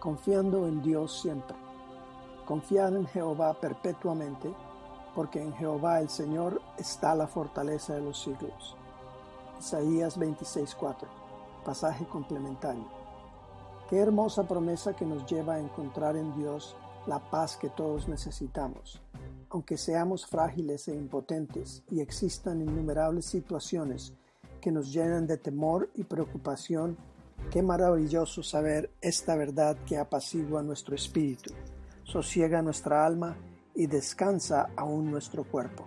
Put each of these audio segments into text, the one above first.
confiando en Dios siempre. Confiad en Jehová perpetuamente, porque en Jehová el Señor está la fortaleza de los siglos. Isaías 26:4, pasaje complementario. Qué hermosa promesa que nos lleva a encontrar en Dios la paz que todos necesitamos. Aunque seamos frágiles e impotentes y existan innumerables situaciones que nos llenan de temor y preocupación, qué maravilloso saber esta verdad que apacigua nuestro espíritu, sosiega nuestra alma y descansa aún nuestro cuerpo.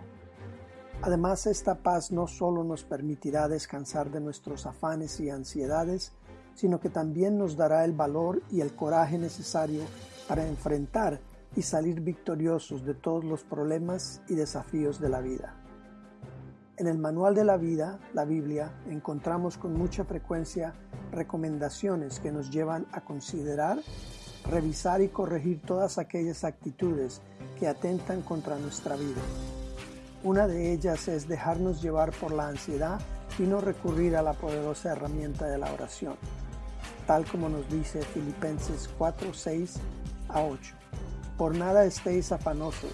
Además, esta paz no solo nos permitirá descansar de nuestros afanes y ansiedades, sino que también nos dará el valor y el coraje necesario para enfrentar y salir victoriosos de todos los problemas y desafíos de la vida. En el Manual de la Vida, la Biblia, encontramos con mucha frecuencia recomendaciones que nos llevan a considerar, revisar y corregir todas aquellas actitudes que atentan contra nuestra vida. Una de ellas es dejarnos llevar por la ansiedad y no recurrir a la poderosa herramienta de la oración, tal como nos dice Filipenses 4, 6 a 8. Por nada estéis afanosos,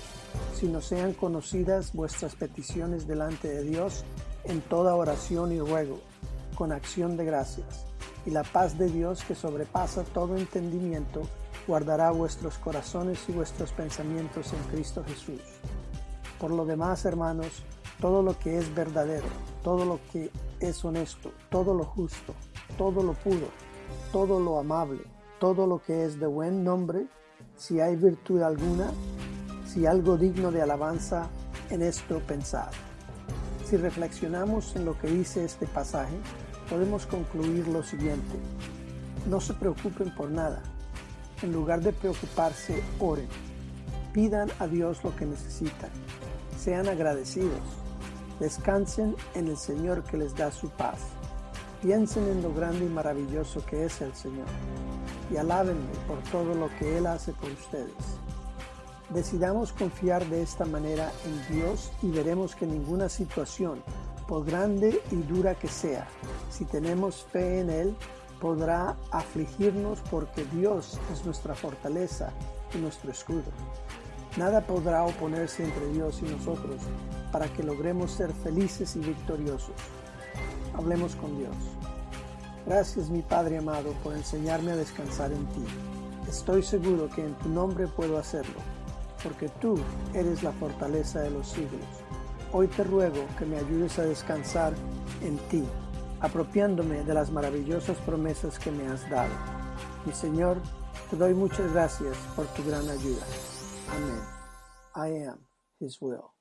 sino sean conocidas vuestras peticiones delante de Dios en toda oración y ruego, con acción de gracias. Y la paz de Dios que sobrepasa todo entendimiento, guardará vuestros corazones y vuestros pensamientos en Cristo Jesús. Por lo demás, hermanos, todo lo que es verdadero, todo lo que es honesto, todo lo justo, todo lo puro, todo lo amable, todo lo que es de buen nombre, si hay virtud alguna, si algo digno de alabanza, en esto pensar. Si reflexionamos en lo que dice este pasaje, podemos concluir lo siguiente. No se preocupen por nada. En lugar de preocuparse, oren. Pidan a Dios lo que necesitan. Sean agradecidos. Descansen en el Señor que les da su paz. Piensen en lo grande y maravilloso que es el Señor y alábenme por todo lo que Él hace por ustedes. Decidamos confiar de esta manera en Dios y veremos que ninguna situación, por grande y dura que sea, si tenemos fe en Él, podrá afligirnos porque Dios es nuestra fortaleza y nuestro escudo. Nada podrá oponerse entre Dios y nosotros para que logremos ser felices y victoriosos. Hablemos con Dios. Gracias mi Padre amado por enseñarme a descansar en ti. Estoy seguro que en tu nombre puedo hacerlo, porque tú eres la fortaleza de los siglos. Hoy te ruego que me ayudes a descansar en ti, apropiándome de las maravillosas promesas que me has dado. Mi Señor, te doy muchas gracias por tu gran ayuda. Amén. I am His will.